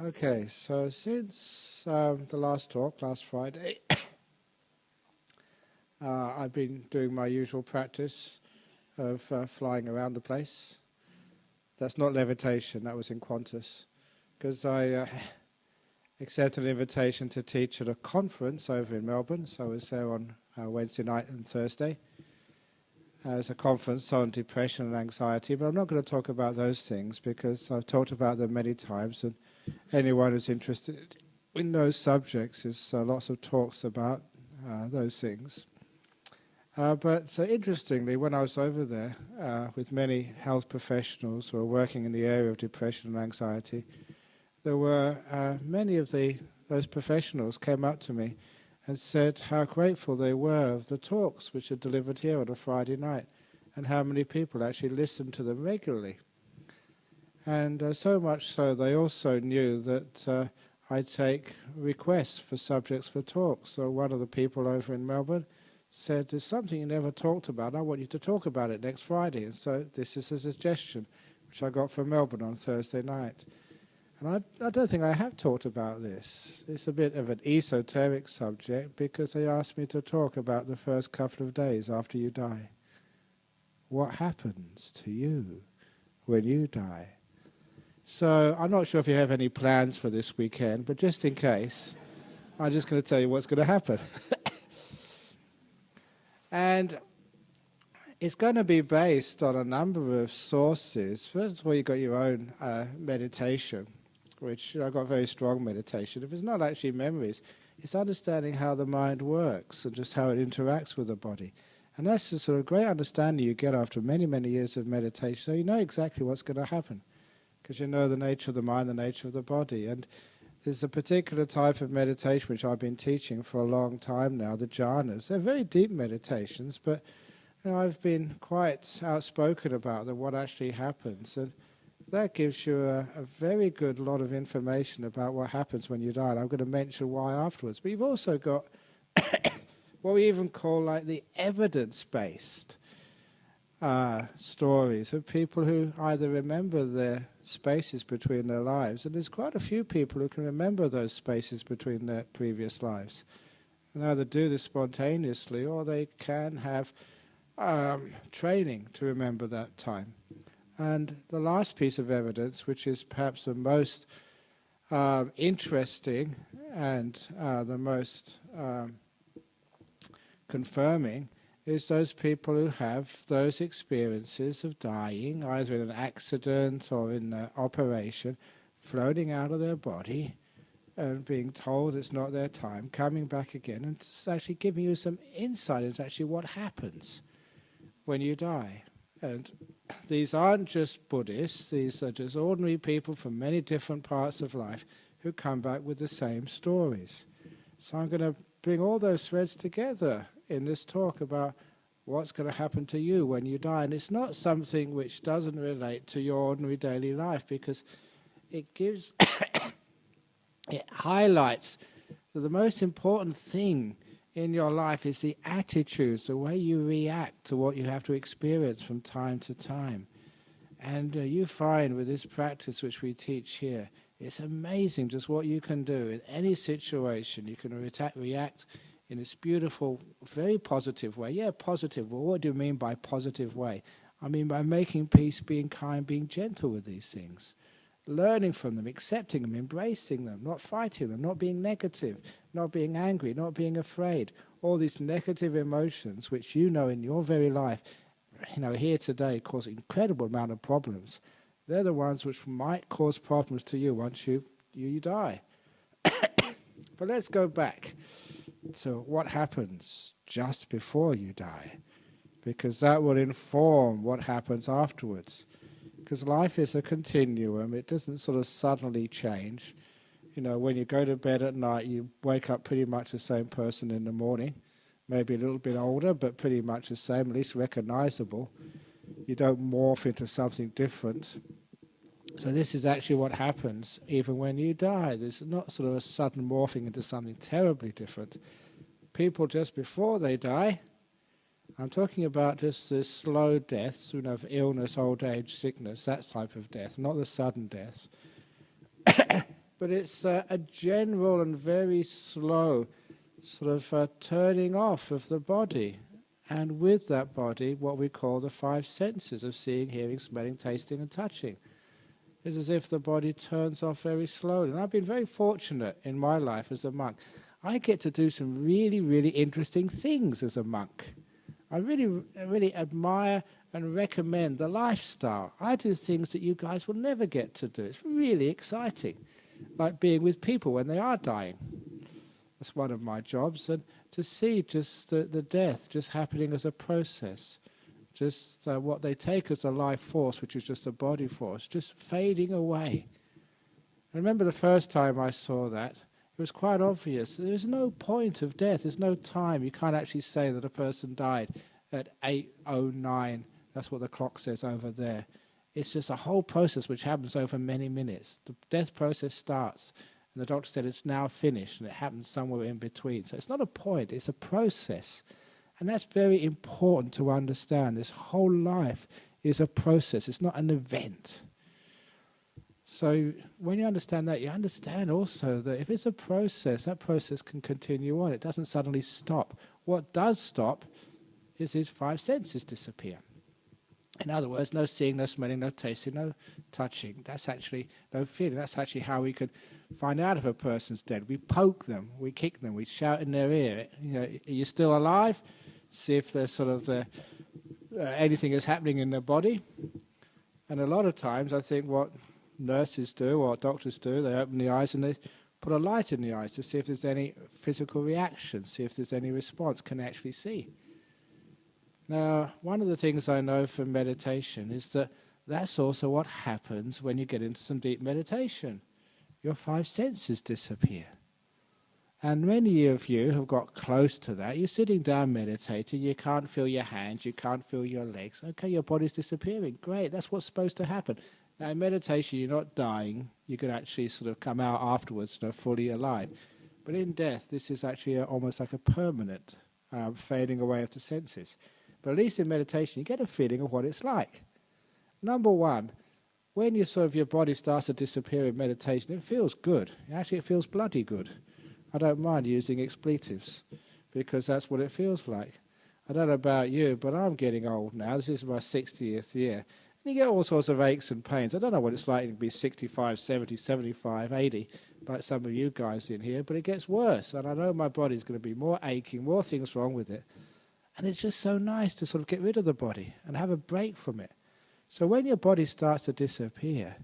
Okay, so since um, the last talk, last Friday, uh, I've been doing my usual practice of uh, flying around the place. That's not levitation, that was in Qantas. Because I uh, accepted an invitation to teach at a conference over in Melbourne, so I was there on uh, Wednesday night and Thursday. It's a conference on depression and anxiety, but I'm not going to talk about those things because I've talked about them many times and anyone who's interested in those subjects, there's uh, lots of talks about uh, those things. Uh, but uh, interestingly, when I was over there uh, with many health professionals who are working in the area of depression and anxiety, there were many of the those professionals came up to me and said how grateful they were of the talks which are delivered here on a Friday night, and how many people actually listened to them regularly. And uh, so much so, they also knew that uh, I take requests for subjects for talks. So one of the people over in Melbourne said, there's something you never talked about. I want you to talk about it next Friday. And so this is a suggestion, which I got from Melbourne on Thursday night. And I, I don't think I have talked about this. It's a bit of an esoteric subject because they asked me to talk about the first couple of days after you die. What happens to you when you die? So I'm not sure if you have any plans for this weekend, but just in case, I'm just going to tell you what's going to happen. and it's going to be based on a number of sources. First of all, you've got your own uh, meditation, which you know, I've got very strong meditation. If it's not actually memories, it's understanding how the mind works and just how it interacts with the body. And that's the sort of great understanding you get after many, many years of meditation. So you know exactly what's going to happen because you know the nature of the mind, the nature of the body. And there's a particular type of meditation which I've been teaching for a long time now, the jhanas. They're very deep meditations, but you know, I've been quite outspoken about what actually happens. And that gives you a, a, very good lot of information about what happens when you die. And I'm going to mention why afterwards. But you've also got what we even call like the evidence-based uh, stories of people who either remember their spaces between their lives, and there's quite a few people who can remember those spaces between their previous lives. And either do this spontaneously or they can have um, training to remember that time. And the last piece of evidence, which is perhaps the most um, interesting and uh, the most um, confirming, is those people who have those experiences of dying, either in an accident or in an operation, floating out of their body and being told it's not their time, coming back again and actually giving you some insight into actually what happens when you die. And these aren't just Buddhists, these are just ordinary people from many different parts of life who come back with the same stories. So I'm going to bring all those threads together in this talk about what's going to happen to you when you die. And it's not something which doesn't relate to your ordinary daily life because it gives, it highlights that the most important thing in your life is the attitudes, the way you react to what you have to experience from time to time. And uh, you find with this practice which we teach here, it's amazing just what you can do in any situation. You can re react in this beautiful, very positive way. Yeah, positive. Well, what do you mean by positive way? I mean by making peace, being kind, being gentle with these things, learning from them, accepting them, embracing them, not fighting them, not being negative, not being angry, not being afraid. All these negative emotions, which you know in your very life, you know, here today cause incredible amount of problems. They're the ones which might cause problems to you once you, you, you die. but let's go back. So what happens just before you die? Because that will inform what happens afterwards. Because life is a continuum, it doesn't sort of suddenly change. You know, when you go to bed at night, you wake up pretty much the same person in the morning. Maybe a little bit older, but pretty much the same, at least recognizable. You don't morph into something different. So this is actually what happens even when you die. There's not sort of a sudden morphing into something terribly different. People just before they die, I'm talking about just the slow deaths, you know, of illness, old age, sickness, that type of death, not the sudden deaths. but it's uh, a general and very slow sort of uh, turning off of the body. And with that body, what we call the five senses of seeing, hearing, smelling, tasting, and touching. It's as if the body turns off very slowly. And I've been very fortunate in my life as a monk. I get to do some really, really interesting things as a monk. I really, really admire and recommend the lifestyle. I do things that you guys will never get to do. It's really exciting, like being with people when they are dying. That's one of my jobs, and to see just the, the death just happening as a process, just uh, what they take as a life force, which is just a body force, just fading away. I remember the first time I saw that, it was quite obvious. There's no point of death, there's no time. You can't actually say that a person died at 8.09, that's what the clock says over there. It's just a whole process which happens over many minutes. The death process starts and the doctor said it's now finished, and it happens somewhere in between. So it's not a point, it's a process. And that's very important to understand. This whole life is a process, it's not an event. So when you understand that, you understand also that if it's a process, that process can continue on. It doesn't suddenly stop. What does stop is these five senses disappear. In other words, no seeing, no smelling, no tasting, no touching. That's actually no feeling. That's actually how we could find out if a person's dead. We poke them, we kick them, we shout in their ear. You know, are you still alive? See if there's sort of the, uh, anything is happening in their body. And a lot of times, I think what nurses do or doctors do, they open the eyes and they put a light in the eyes to see if there's any physical reaction, see if there's any response, can actually see. Now, one of the things I know from meditation is that that's also what happens when you get into some deep meditation. Your five senses disappear. And many of you have got close to that. You're sitting down meditating, you can't feel your hands, you can't feel your legs. Okay, your body's disappearing. Great, that's what's supposed to happen. Now, in meditation, you're not dying. You can actually sort of come out afterwards, you know, fully alive. But in death, this is actually a, almost like a permanent um, fading away of the senses. But at least in meditation, you get a feeling of what it's like. Number one, when you sort of your body starts to disappear in meditation, it feels good. Actually, it feels bloody good. I don't mind using expletives because that's what it feels like. I don't know about you, but I'm getting old now. This is my 60th year. And you get all sorts of aches and pains. I don't know what it's like to be 65, 70, 75, 80, like some of you guys in here, but it gets worse. And I know my body's going to be more aching, more things wrong with it. And it's just so nice to sort of get rid of the body and have a break from it. So when your body starts to disappear,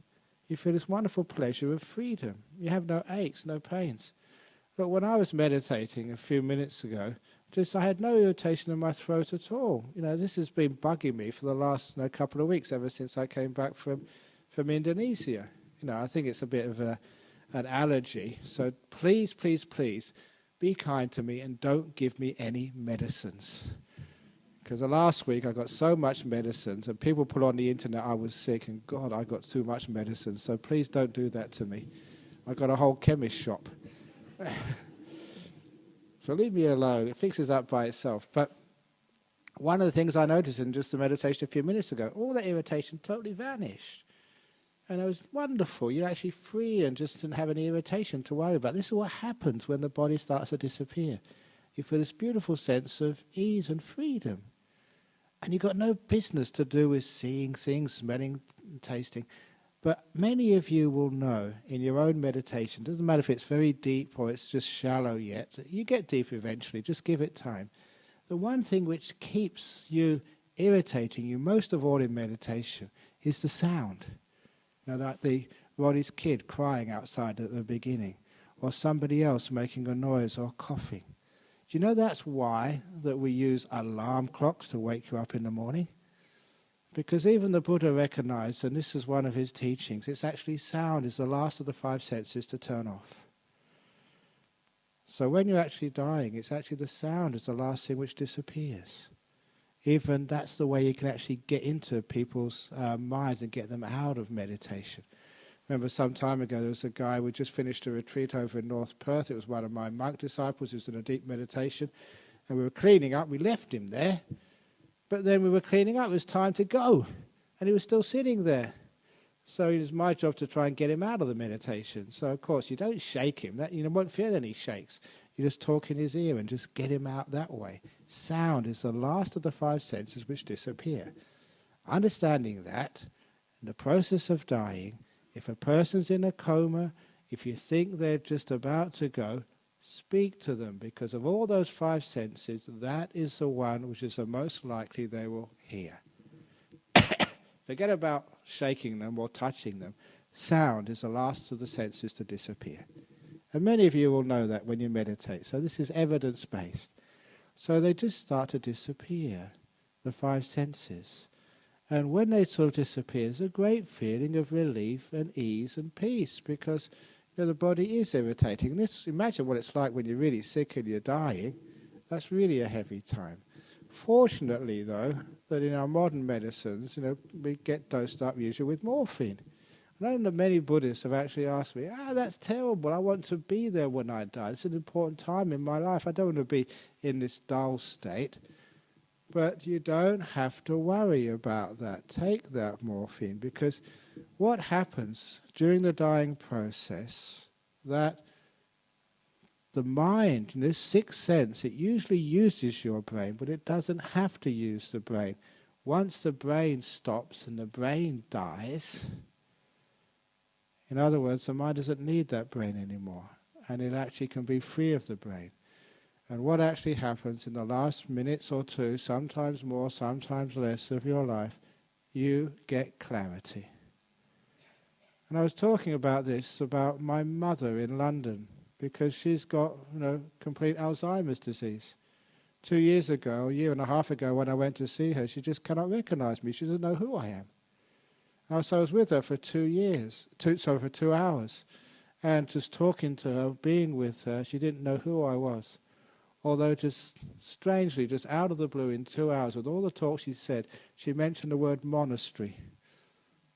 you feel this wonderful pleasure of freedom. You have no aches, no pains. But when I was meditating a few minutes ago, just I had no irritation in my throat at all. You know, this has been bugging me for the last you know, couple of weeks, ever since I came back from, from Indonesia. You know, I think it's a bit of a, an allergy. So please, please, please, be kind to me and don't give me any medicines. Because the last week I got so much medicines, and people put on the internet I was sick, and God, I got too much medicine. So please don't do that to me. I got a whole chemist shop. so leave me alone. It fixes up by itself. But one of the things I noticed in just the meditation a few minutes ago, all that irritation totally vanished. And it was wonderful. You're actually free and just didn't have any irritation to worry about. This is what happens when the body starts to disappear. You feel this beautiful sense of ease and freedom. And you've got no business to do with seeing things, smelling, tasting. But many of you will know in your own meditation, doesn't matter if it's very deep or it's just shallow yet, you get deep eventually, just give it time. The one thing which keeps you irritating you most of all in meditation is the sound. Now that the Roddy's kid crying outside at the beginning, or somebody else making a noise or coughing. Do you know that's why that we use alarm clocks to wake you up in the morning? Because even the Buddha recognized, and this is one of his teachings, it's actually sound is the last of the five senses to turn off. So when you're actually dying, it's actually the sound is the last thing which disappears. Even that's the way you can actually get into people's uh, minds and get them out of meditation remember some time ago there was a guy who just finished a retreat over in North Perth. It was one of my monk disciples who was in a deep meditation. And we were cleaning up. We left him there. But then we were cleaning up. It was time to go. And he was still sitting there. So it was my job to try and get him out of the meditation. So of course you don't shake him. That you won't feel any shakes. You just talk in his ear and just get him out that way. Sound is the last of the five senses which disappear. Understanding that, in the process of dying, if a person's in a coma, if you think they're just about to go, speak to them because of all those five senses, that is the one which is the most likely they will hear. Forget about shaking them or touching them. Sound is the last of the senses to disappear. And many of you will know that when you meditate. So this is evidence based. So they just start to disappear, the five senses. And when they sort of disappear, there's a great feeling of relief and ease and peace because know, the body is irritating. This, imagine what it's like when you're really sick and you're dying. That's really a heavy time. Fortunately, though, that in our modern medicines, you know, we get dosed up usually with morphine. I know that many Buddhists have actually asked me, ah, that's terrible. I want to be there when I die. It's an important time in my life. I don't want to be in this dull state. But you don't have to worry about that. Take that morphine because what happens during the dying process that the mind, in this sixth sense, it usually uses your brain, but it doesn't have to use the brain. Once the brain stops and the brain dies, in other words, the mind doesn't need that brain anymore, and it actually can be free of the brain. And what actually happens in the last minutes or two, sometimes more, sometimes less of your life, you get clarity. And I was talking about this about my mother in London because she's got, you know, complete Alzheimer's disease. Two years ago, a year and a half ago, when I went to see her, she just cannot recognize me. She doesn't know who I am. And so I was with her for two years, two, sorry, for two hours, and just talking to her, being with her, she didn't know who I was. Although just strangely, just out of the blue, in two hours, with all the talk she said, she mentioned the word monastery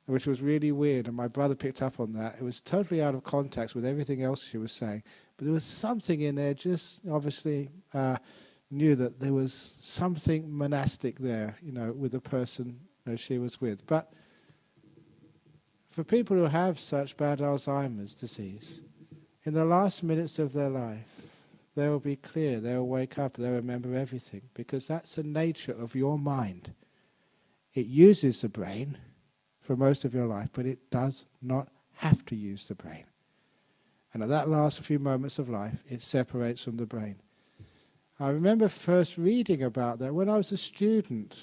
which was really weird, and my brother picked up on that. It was totally out of context with everything else she was saying, but there was something in there. Just obviously uh, knew that there was something monastic there, you know, with the person you know, she was with. But for people who have such bad Alzheimer's disease, in the last minutes of their life, they will be clear. They will wake up. They'll remember everything because that's the nature of your mind. It uses the brain for most of your life, but it does not have to use the brain. And at that last few moments of life, it separates from the brain. I remember first reading about that when I was a student.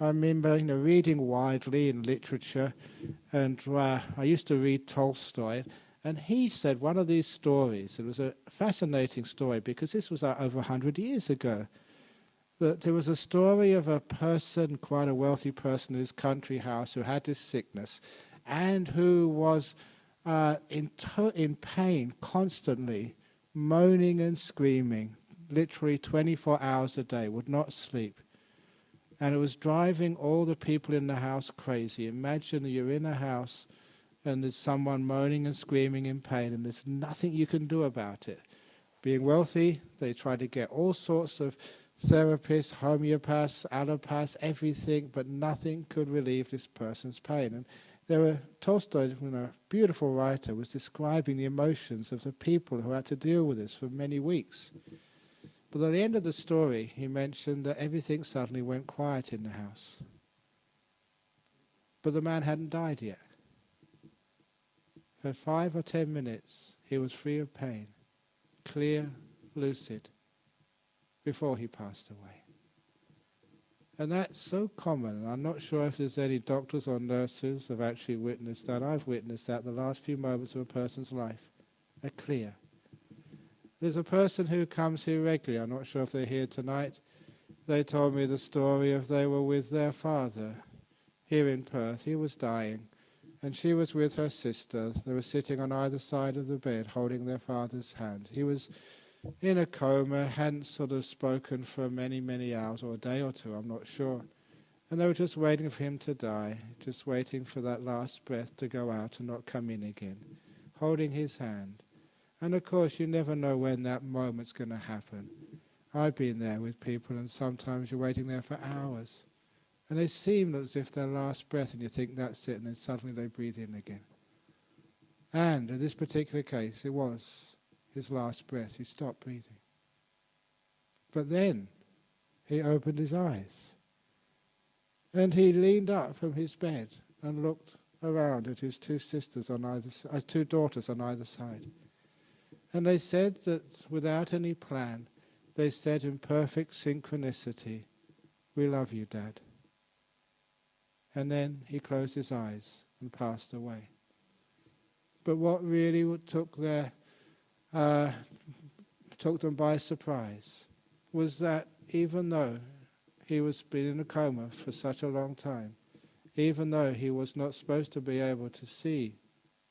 I remember you know, reading widely in literature, and uh, I used to read Tolstoy, and he said one of these stories, it was a fascinating story because this was uh, over 100 years ago, that there was a story of a person, quite a wealthy person in his country house, who had this sickness and who was uh, in, in pain constantly, moaning and screaming, literally 24 hours a day, would not sleep. And it was driving all the people in the house crazy. Imagine you're in a house and there's someone moaning and screaming in pain, and there's nothing you can do about it. Being wealthy, they try to get all sorts of therapists, homeopaths, allopaths, everything, but nothing could relieve this person's pain. And there were Tolstoy, you know, beautiful writer, was describing the emotions of the people who had to deal with this for many weeks. But at the end of the story, he mentioned that everything suddenly went quiet in the house. But the man hadn't died yet. For five or ten minutes, he was free of pain, clear, lucid, before he passed away. And that's so common. I'm not sure if there's any doctors or nurses have actually witnessed that. I've witnessed that the last few moments of a person's life are clear. There's a person who comes here regularly. I'm not sure if they're here tonight. They told me the story of they were with their father here in Perth. He was dying, and she was with her sister. They were sitting on either side of the bed, holding their father's hand. He was in a coma, hadn't sort of spoken for many, many hours, or a day or two, I'm not sure. And they were just waiting for him to die, just waiting for that last breath to go out and not come in again, holding his hand. And of course, you never know when that moment's going to happen. I've been there with people, and sometimes you're waiting there for hours. And they seem as if their last breath, and you think that's it, and then suddenly they breathe in again. And in this particular case, it was his last breath. He stopped breathing. But then he opened his eyes. And he leaned up from his bed and looked around at his two sisters on either uh, two daughters on either side. And they said that without any plan, they said in perfect synchronicity, We love you, Dad. And then he closed his eyes and passed away. But what really took, their, uh, took them by surprise was that even though he was been in a coma for such a long time, even though he was not supposed to be able to see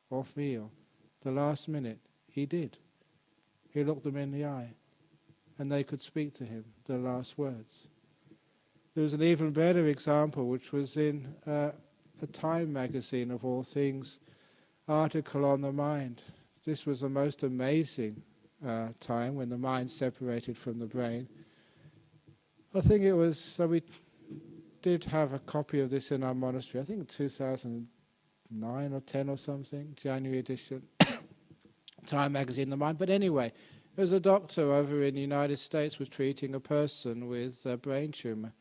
or feel, the last minute he did. He looked them in the eye, and they could speak to him the last words. There was an even better example, which was in uh, a Time magazine, of all things, article on the mind. This was the most amazing uh, time when the mind separated from the brain. I think it was, so we did have a copy of this in our monastery, I think 2009 or 10 or something, January edition, Time magazine, The Mind. But anyway, there was a doctor over in the United States was treating a person with a brain tumor.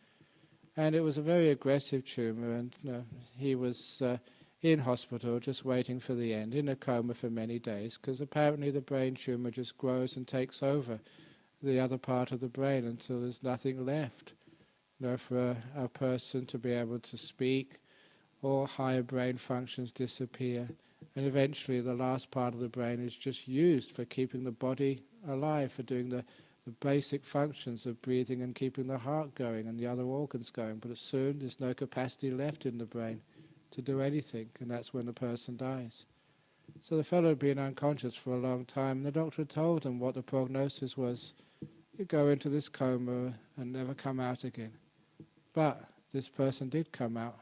And it was a very aggressive tumor, and uh, he was uh, in hospital just waiting for the end, in a coma for many days, because apparently the brain tumor just grows and takes over the other part of the brain until there's nothing left you know, for a, a person to be able to speak, all higher brain functions disappear, and eventually the last part of the brain is just used for keeping the body alive, for doing the, the basic functions of breathing and keeping the heart going and the other organs going. But as soon there's no capacity left in the brain to do anything, and that's when the person dies. So the fellow had been unconscious for a long time, and the doctor had told him what the prognosis was. You go into this coma and never come out again. But this person did come out.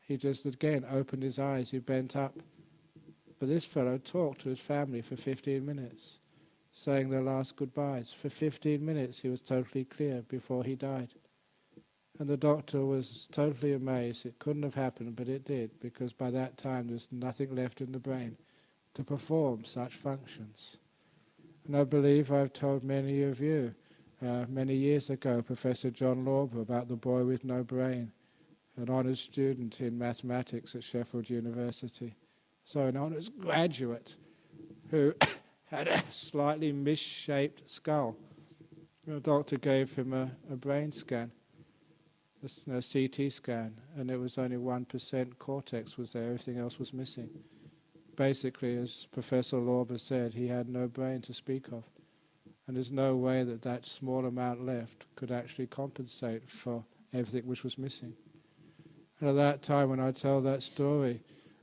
He just again opened his eyes, he bent up. But this fellow talked to his family for 15 minutes, saying their last goodbyes. For 15 minutes he was totally clear before he died. And the doctor was totally amazed. It couldn't have happened, but it did, because by that time there was nothing left in the brain to perform such functions. And I believe I've told many of you uh, many years ago, Professor John Lorber about the boy with no brain, an honours student in mathematics at Sheffield University. So an honours graduate who had a slightly misshaped skull. The doctor gave him a, a brain scan, a, a CT scan, and it was only 1% cortex was there, everything else was missing. Basically, as Professor Lorber said, he had no brain to speak of and there's no way that that small amount left could actually compensate for everything which was missing. And at that time, when I tell that story,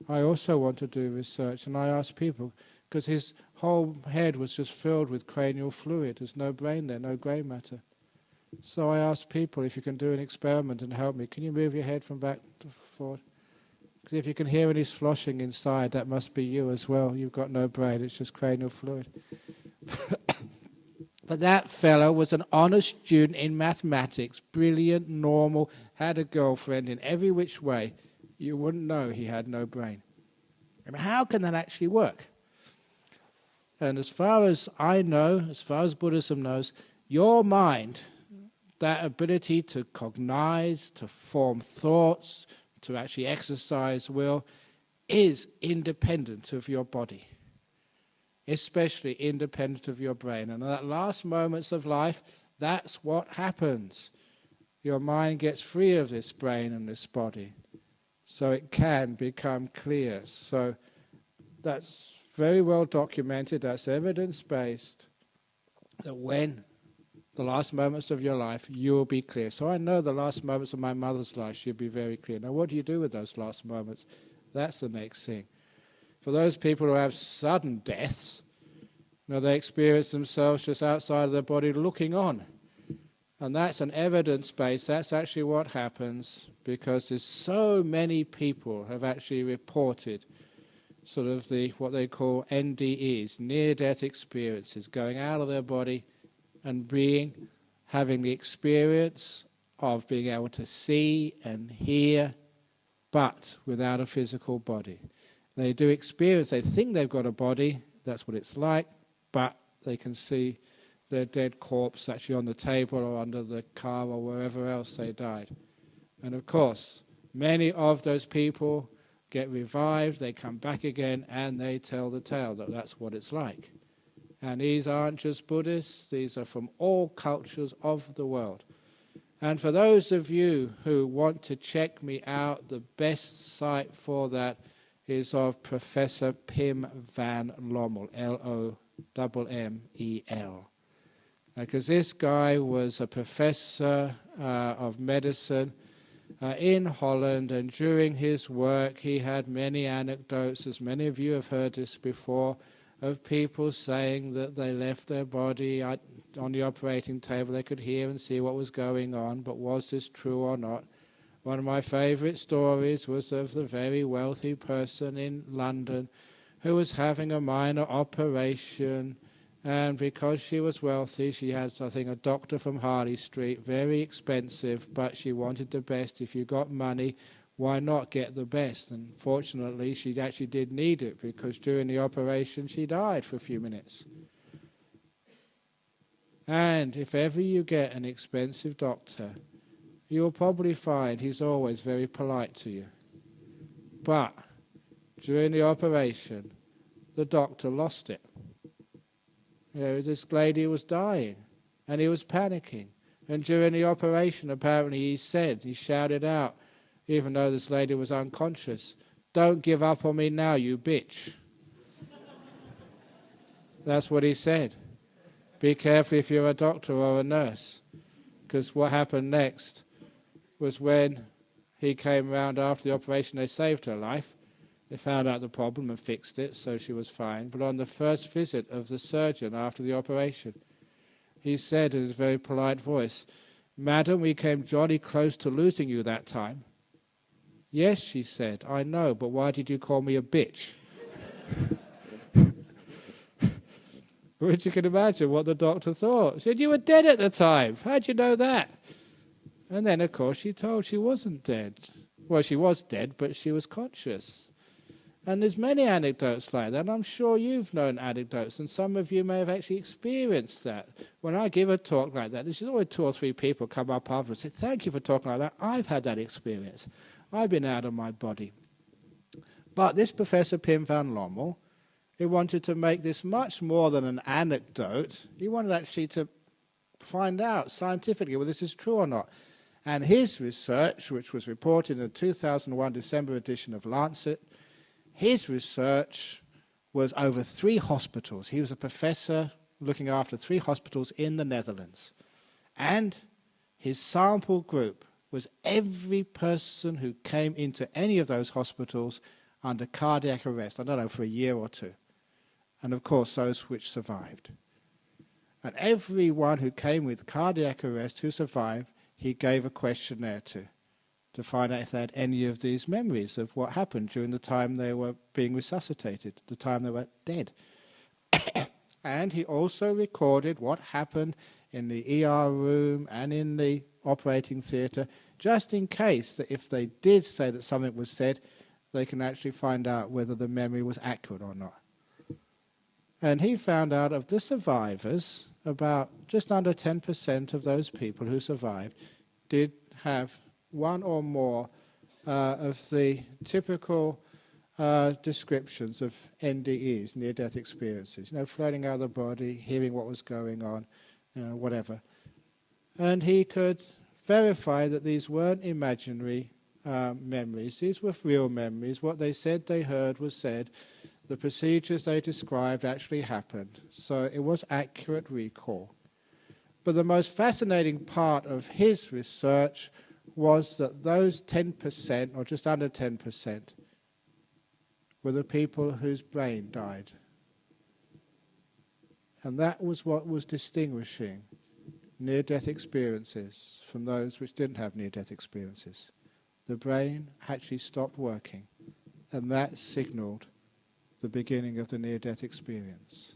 I also want to do research, and I ask people, because his whole head was just filled with cranial fluid. There's no brain there, no grey matter. So I ask people if you can do an experiment and help me. Can you move your head from back to forward? Because if you can hear any sloshing inside, that must be you as well. You've got no brain, it's just cranial fluid. But that fellow was an honest student in mathematics, brilliant, normal, had a girlfriend in every which way. You wouldn't know he had no brain. I mean, how can that actually work? And as far as I know, as far as Buddhism knows, your mind, that ability to cognize, to form thoughts, to actually exercise will, is independent of your body especially independent of your brain. And at last moments of life, that's what happens. Your mind gets free of this brain and this body, so it can become clear. So that's very well documented, that's evidence based, that when the last moments of your life, you will be clear. So I know the last moments of my mother's life, she'll be very clear. Now, what do you do with those last moments? That's the next thing. For those people who have sudden deaths, you know, they experience themselves just outside of their body looking on. And that's an evidence base. That's actually what happens because there's so many people have actually reported sort of the what they call NDEs, near-death experiences, going out of their body and being, having the experience of being able to see and hear, but without a physical body. They do experience, they think they've got a body, that's what it's like, but they can see their dead corpse actually on the table or under the car or wherever else they died. And of course, many of those people get revived, they come back again, and they tell the tale that that's what it's like. And these aren't just Buddhists, these are from all cultures of the world. And for those of you who want to check me out, the best site for that is of Professor Pim van Lommel, L O M M E L. Because this guy was a professor uh, of medicine uh, in Holland, and during his work, he had many anecdotes, as many of you have heard this before, of people saying that they left their body on the operating table. They could hear and see what was going on, but was this true or not? One of my favorite stories was of the very wealthy person in London who was having a minor operation and because she was wealthy, she had, I think, a doctor from Harley Street, very expensive, but she wanted the best. If you got money, why not get the best? And fortunately, she actually did need it because during the operation, she died for a few minutes. And if ever you get an expensive doctor, you'll probably find he's always very polite to you. But during the operation, the doctor lost it. You know, this lady was dying and he was panicking. And during the operation, apparently, he said, he shouted out, even though this lady was unconscious, Don't give up on me now, you bitch. That's what he said. Be careful if you're a doctor or a nurse. Because what happened next was when he came around after the operation, they saved her life. They found out the problem and fixed it, so she was fine. But on the first visit of the surgeon after the operation, he said in his very polite voice, Madam, we came jolly close to losing you that time. Yes, she said, I know, but why did you call me a bitch? Which you can imagine what the doctor thought. Said, You were dead at the time. How'd you know that? And then, of course, she told she wasn't dead. Well, she was dead, but she was conscious. And there's many anecdotes like that. I'm sure you've known anecdotes, and some of you may have actually experienced that. When I give a talk like that, there's always two or three people come up after and say, Thank you for talking like that. I've had that experience. I've been out of my body. But this Professor Pim van Lommel, he wanted to make this much more than an anecdote. He wanted actually to find out scientifically whether this is true or not. And his research, which was reported in the 2001 December edition of Lancet, his research was over three hospitals. He was a professor looking after three hospitals in the Netherlands. And his sample group was every person who came into any of those hospitals under cardiac arrest, I don't know, for a year or two. And of course, those which survived. And everyone who came with cardiac arrest who survived, he gave a questionnaire to to find out if they had any of these memories of what happened during the time they were being resuscitated, the time they were dead. and he also recorded what happened in the ER room and in the operating theatre, just in case that if they did say that something was said, they can actually find out whether the memory was accurate or not. And he found out of the survivors, about just under 10% of those people who survived did have one or more uh, of the typical uh, descriptions of NDEs, near-death experiences. You know, floating out of the body, hearing what was going on, you know, whatever. And he could verify that these weren't imaginary uh, memories. These were real memories. What they said they heard was said. The procedures they described actually happened. So it was accurate recall. But the most fascinating part of his research was that those 10%, or just under 10%, were the people whose brain died. And that was what was distinguishing near death experiences from those which didn't have near death experiences. The brain actually stopped working, and that signaled the beginning of the near death experience.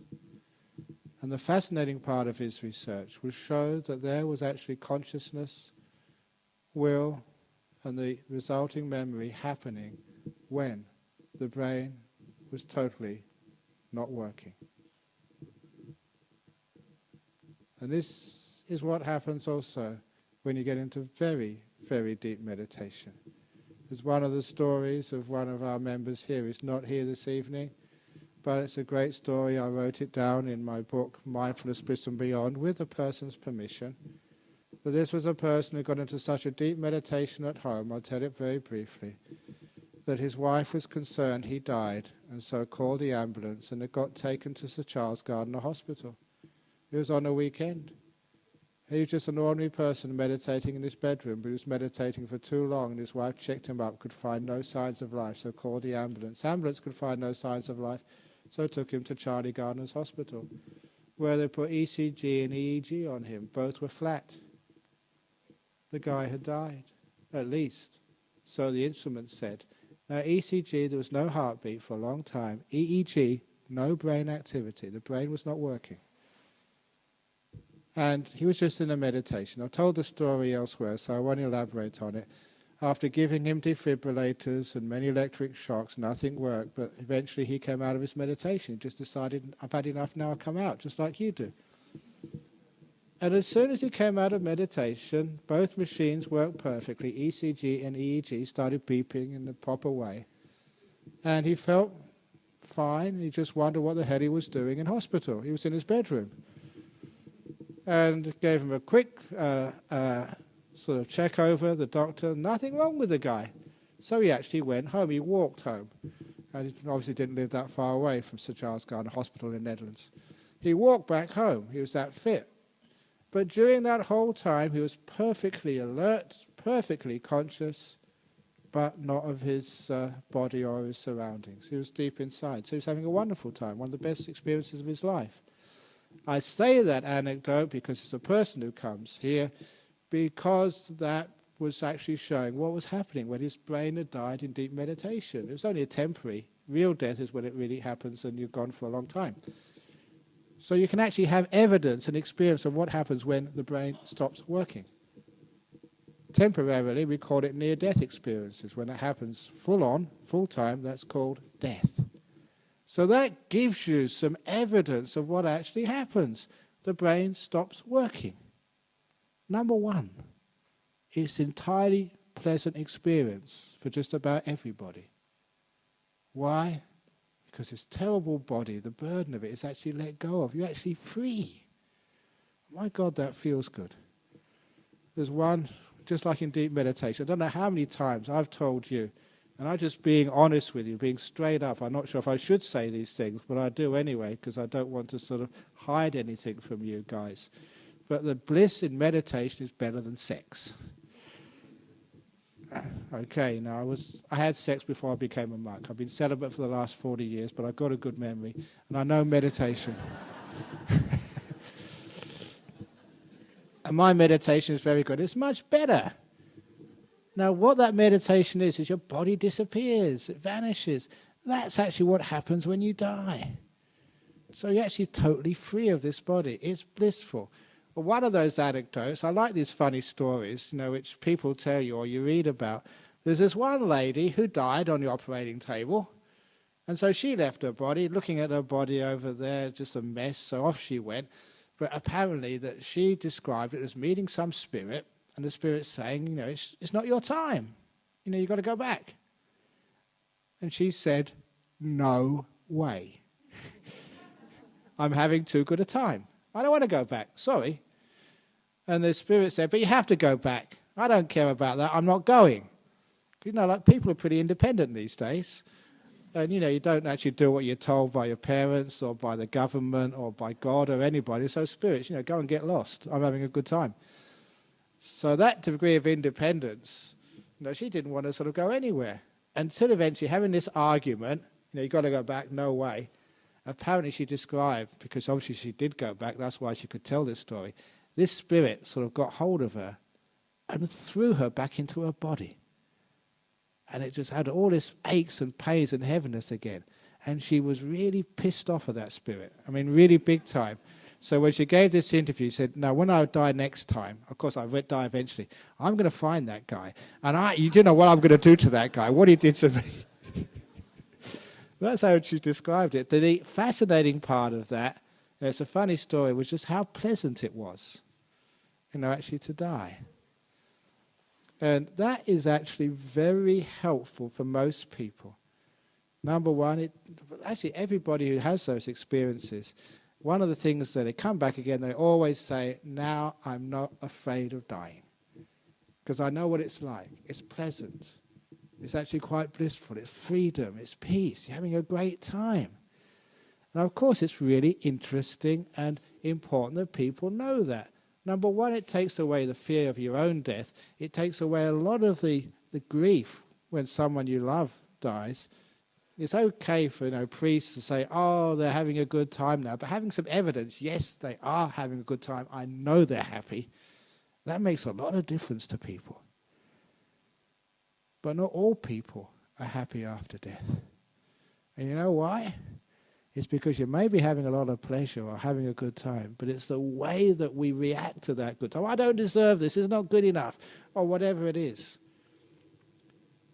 And the fascinating part of his research was show that there was actually consciousness will and the resulting memory happening when the brain was totally not working. And this is what happens also when you get into very, very deep meditation. There's one of the stories of one of our members here is not here this evening, but it's a great story. I wrote it down in my book, Mindfulness Bliss and Beyond, with a person's permission. But this was a person who got into such a deep meditation at home, I'll tell it very briefly, that his wife was concerned he died, and so called the ambulance, and it got taken to Sir Charles Gairdner Hospital. It was on a weekend. He was just an ordinary person meditating in his bedroom, but he was meditating for too long, and his wife checked him up, could find no signs of life, so called the ambulance. Ambulance could find no signs of life, so took him to Charlie Gairdner's hospital, where they put ECG and EEG on him. Both were flat. The guy had died, at least. So the instrument said. Now, ECG, there was no heartbeat for a long time. EEG, no brain activity. The brain was not working. And he was just in a meditation. I've told the story elsewhere, so I won't elaborate on it. After giving him defibrillators and many electric shocks, nothing worked, but eventually he came out of his meditation. He just decided, I've had enough now, I'll come out, just like you do. And as soon as he came out of meditation, both machines worked perfectly. ECG and EEG started beeping in the proper way. And he felt fine. He just wondered what the hell he was doing in hospital. He was in his bedroom and gave him a quick uh, uh, sort of check over the doctor. Nothing wrong with the guy. So he actually went home. He walked home. And he obviously didn't live that far away from Sir Charles Gairdner Hospital in the Netherlands. He walked back home. He was that fit. But during that whole time, he was perfectly alert, perfectly conscious, but not of his uh, body or his surroundings. He was deep inside. So he was having a wonderful time, one of the best experiences of his life. I say that anecdote because it's a person who comes here, because that was actually showing what was happening when his brain had died in deep meditation. It was only a temporary. Real death is when it really happens and you're gone for a long time. So you can actually have evidence and experience of what happens when the brain stops working. Temporarily, we call it near-death experiences. When it happens full on, full time, that's called death. So that gives you some evidence of what actually happens. The brain stops working. Number one, it's entirely pleasant experience for just about everybody. Why? Because this terrible body, the burden of it is actually let go of. You're actually free. My God, that feels good. There's one, just like in deep meditation, I don't know how many times I've told you, and I'm just being honest with you, being straight up. I'm not sure if I should say these things, but I do anyway, because I don't want to sort of hide anything from you guys. But the bliss in meditation is better than sex. Okay, now I was I had sex before I became a monk. I've been celibate for the last 40 years, but I've got a good memory, and I know meditation. and my meditation is very good. It's much better. Now, what that meditation is, is your body disappears, it vanishes. That's actually what happens when you die. So you're actually totally free of this body. It's blissful. Well, one of those anecdotes, I like these funny stories, you know, which people tell you or you read about. There's this one lady who died on the operating table. And so she left her body, looking at her body over there, just a mess, so off she went. But apparently that she described it as meeting some spirit and the Spirit's saying, you know, it's, it's not your time. You know, you've got to go back. And she said, no way. I'm having too good a time. I don't want to go back. Sorry. And the Spirit said, but you have to go back. I don't care about that. I'm not going. You know, like people are pretty independent these days. And, you know, you don't actually do what you're told by your parents or by the government or by God or anybody. So spirits, you know, go and get lost. I'm having a good time. So that degree of independence, you know, she didn't want to sort of go anywhere. Until eventually having this argument, you know, you've got to go back, no way. Apparently she described, because obviously she did go back, that's why she could tell this story, this spirit sort of got hold of her and threw her back into her body. And it just had all this aches and pains and heaviness again. And she was really pissed off at that spirit. I mean, really big time. So when she gave this interview, she said, "Now, when I die next time, of course I will die eventually. I'm going to find that guy, and I, you do know what I'm going to do to that guy, what he did to me." That's how she described it. The fascinating part of that, and it's a funny story, was just how pleasant it was, you know, actually to die. And that is actually very helpful for most people. Number one, it, actually everybody who has those experiences, one of the things that they come back again, they always say, now I'm not afraid of dying. Because I know what it's like. It's pleasant. It's actually quite blissful. It's freedom. It's peace. You're having a great time. And of course, it's really interesting and important that people know that. Number one, it takes away the fear of your own death. It takes away a lot of the, the grief when someone you love dies. It's okay for you know priests to say, "Oh, they're having a good time now," but having some evidence, yes, they are having a good time. I know they're happy. That makes a lot of difference to people. But not all people are happy after death. And you know why? It's because you may be having a lot of pleasure or having a good time, but it's the way that we react to that good time. Oh, I don't deserve this, it's not good enough, or whatever it is.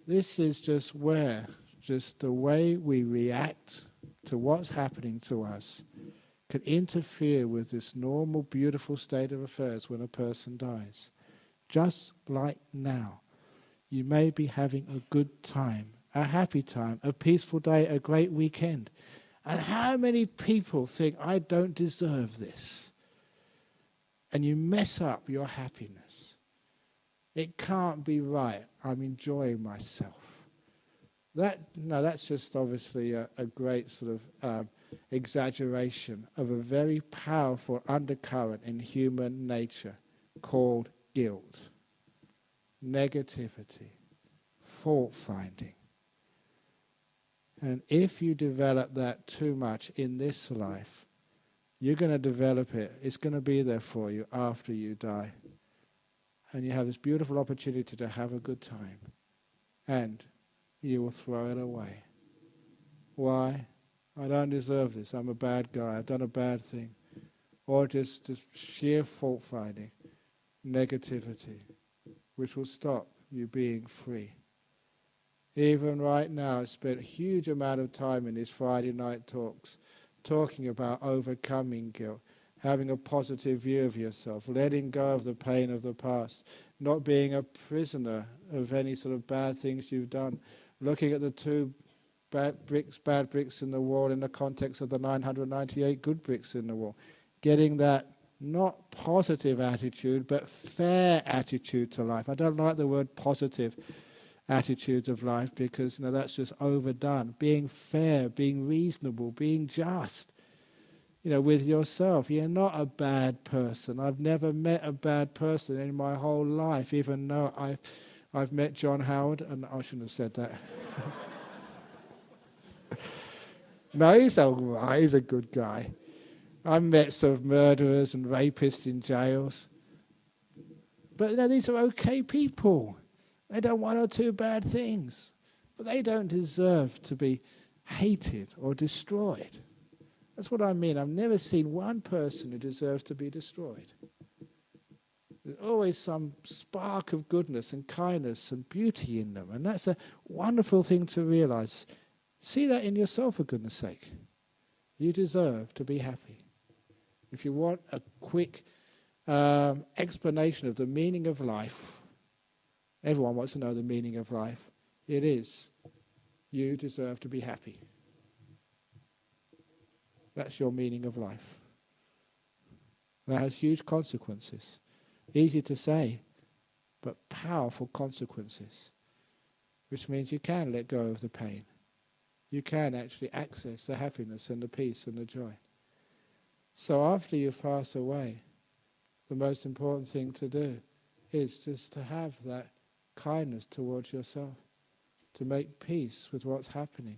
This is just where, just the way we react to what's happening to us can interfere with this normal, beautiful state of affairs when a person dies. Just like now. You may be having a good time, a happy time, a peaceful day, a great weekend. And how many people think, I don't deserve this? And you mess up your happiness. It can't be right. I'm enjoying myself. That, that's just obviously a, a great sort of um, exaggeration of a very powerful undercurrent in human nature called guilt, negativity, fault finding. And if you develop that too much in this life, you're going to develop it. It's going to be there for you after you die. And you have this beautiful opportunity to have a good time. And you will throw it away. Why? I don't deserve this. I'm a bad guy. I've done a bad thing. Or just, just sheer fault finding, negativity, which will stop you being free. Even right now, I spent a huge amount of time in these Friday night talks talking about overcoming guilt, having a positive view of yourself, letting go of the pain of the past, not being a prisoner of any sort of bad things you've done, looking at the two bad bricks, bad bricks in the wall in the context of the 998 good bricks in the wall, getting that not positive attitude, but fair attitude to life. I don't like the word positive attitudes of life because you know, that's just overdone. Being fair, being reasonable, being just. You know, with yourself, you're not a bad person. I've never met a bad person in my whole life, even though I've, I've met John Howard, and I shouldn't have said that. no, he's all right. He's a good guy. I've met sort of murderers and rapists in jails. But you know, these are okay people. They done one or two bad things, but they don't deserve to be hated or destroyed. That's what I mean. I've never seen one person who deserves to be destroyed. There's always some spark of goodness and kindness and beauty in them, and that's a wonderful thing to realize. See that in yourself, for goodness sake. You deserve to be happy. If you want a quick um, explanation of the meaning of life, Everyone wants to know the meaning of life. It is you deserve to be happy. That's your meaning of life. That has huge consequences. Easy to say, but powerful consequences. Which means you can let go of the pain. You can actually access the happiness and the peace and the joy. So after you've passed away, the most important thing to do is just to have that kindness towards yourself, to make peace with what's happening.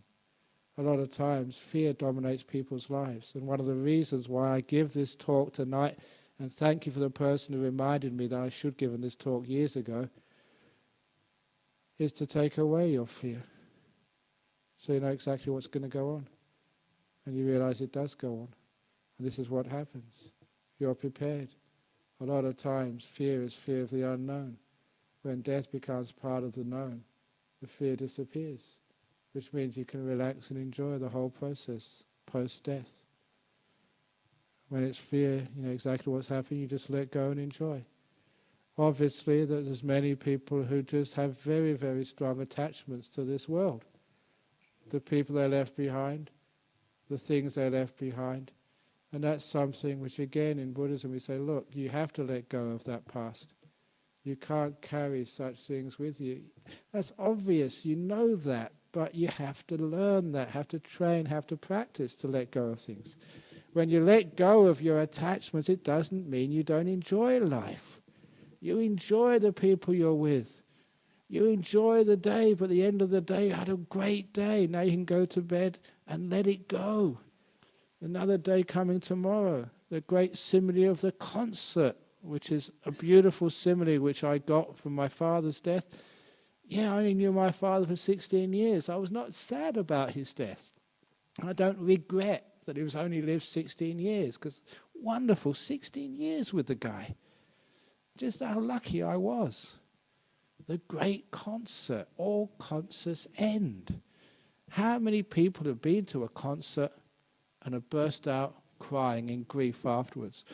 A lot of times, fear dominates people's lives. And one of the reasons why I give this talk tonight, and thank you for the person who reminded me that I should have given this talk years ago, is to take away your fear. So you know exactly what's going to go on. And you realize it does go on. And this is what happens. you're prepared. A lot of times, fear is fear of the unknown. When death becomes part of the known, the fear disappears, which means you can relax and enjoy the whole process post-death. When it's fear, you know exactly what's happening, you just let go and enjoy. Obviously, there's many people who just have very, very strong attachments to this world. The people they left behind, the things they left behind. And that's something which, again, in Buddhism we say, look, you have to let go of that past. You can't carry such things with you. That's obvious, you know that, but you have to learn that, have to train, have to practice to let go of things. When you let go of your attachments, it doesn't mean you don't enjoy life. You enjoy the people you're with. You enjoy the day, but at the end of the day, you had a great day. Now you can go to bed and let it go. Another day coming tomorrow. The great simile of the concert, which is a beautiful simile which I got from my father's death. Yeah, I only knew my father for 16 years. I was not sad about his death. I don't regret that he was only lived 16 years, because wonderful, 16 years with the guy. Just how lucky I was. The great concert, all concerts end. How many people have been to a concert and have burst out crying in grief afterwards?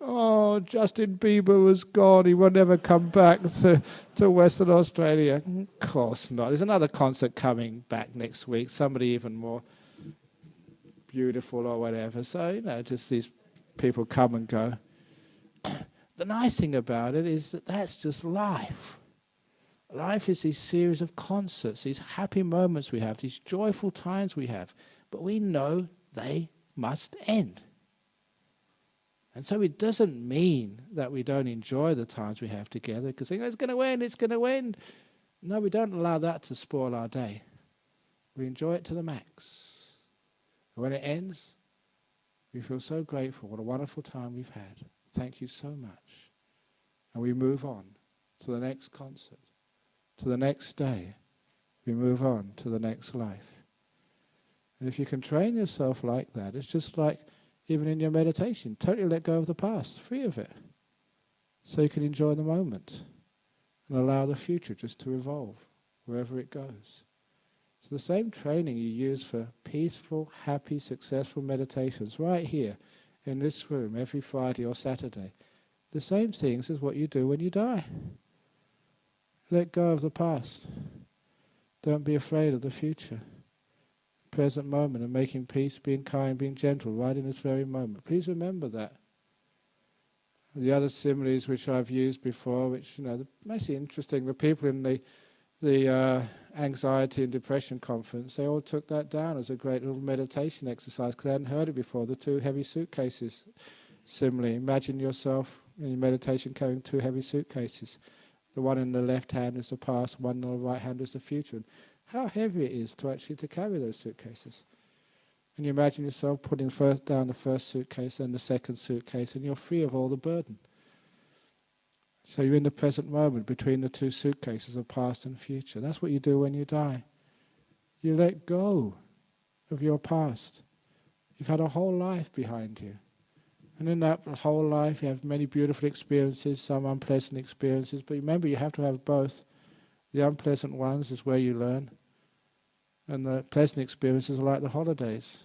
Oh, Justin Bieber was gone. He will never come back to, to Western Australia. Of course not. There's another concert coming back next week, somebody even more beautiful or whatever. So, you know, just these people come and go. the nice thing about it is that that's just life. Life is these series of concerts, these happy moments we have, these joyful times we have, but we know they must end. And so it doesn't mean that we don't enjoy the times we have together because oh, it's going to end, it's going to end. No, we don't allow that to spoil our day. We enjoy it to the max. And when it ends, we feel so grateful. What a wonderful time we've had. Thank you so much. And we move on to the next concert, to the next day. We move on to the next life. And if you can train yourself like that, it's just like even in your meditation, totally let go of the past, free of it, so you can enjoy the moment and allow the future just to evolve wherever it goes. The same training you use for peaceful, happy, successful meditations right here in this room every Friday or Saturday, the same things as what you do when you die. Let go of the past. Don't be afraid of the future present moment and making peace, being kind, being gentle, right in this very moment. Please remember that. The other similes which I've used before, which you know, actually interesting. The people in the the uh, anxiety and depression conference, they all took that down as a great little meditation exercise because they hadn't heard it before. The two heavy suitcases simile. Imagine yourself in your meditation carrying two heavy suitcases. The one in the left hand is the past, one in the right hand is the future And how heavy it is to actually to carry those suitcases. And you imagine yourself putting first down the first suitcase and the second suitcase and you're free of all the burden. So you're in the present moment between the two suitcases of past and future. That's what you do when you die. You let go of your past. You've had a whole life behind you. And in that whole life you have many beautiful experiences, some unpleasant experiences, but remember you have to have both. The unpleasant ones is where you learn, and the pleasant experiences are like the holidays.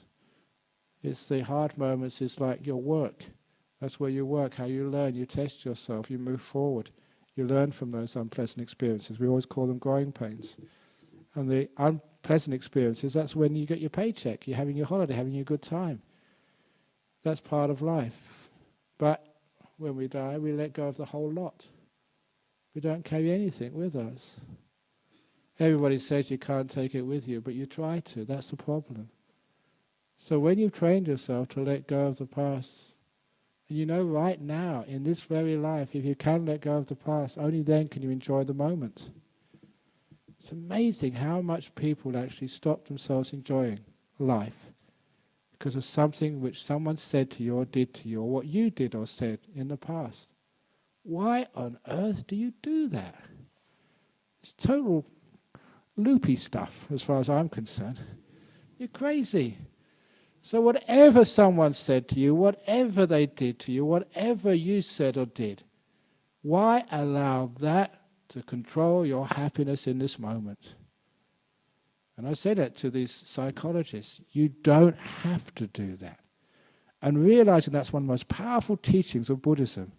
It's the hard moments, it's like your work. That's where you work, how you learn, you test yourself, you move forward. You learn from those unpleasant experiences. We always call them growing pains. And the unpleasant experiences, that's when you get your paycheck, you're having your holiday, having your good time. That's part of life. But when we die, we let go of the whole lot. We don't carry anything with us. Everybody says you can't take it with you, but you try to. That's the problem. So when you've trained yourself to let go of the past, you know right now, in this very life, if you can let go of the past, only then can you enjoy the moment. It's amazing how much people actually stop themselves enjoying life because of something which someone said to you or did to you, or what you did or said in the past. Why on earth do you do that? It's total loopy stuff as far as I'm concerned. You're crazy. So, whatever someone said to you, whatever they did to you, whatever you said or did, why allow that to control your happiness in this moment? And I say that to these psychologists. You don't have to do that. And realizing that's one of the most powerful teachings of Buddhism.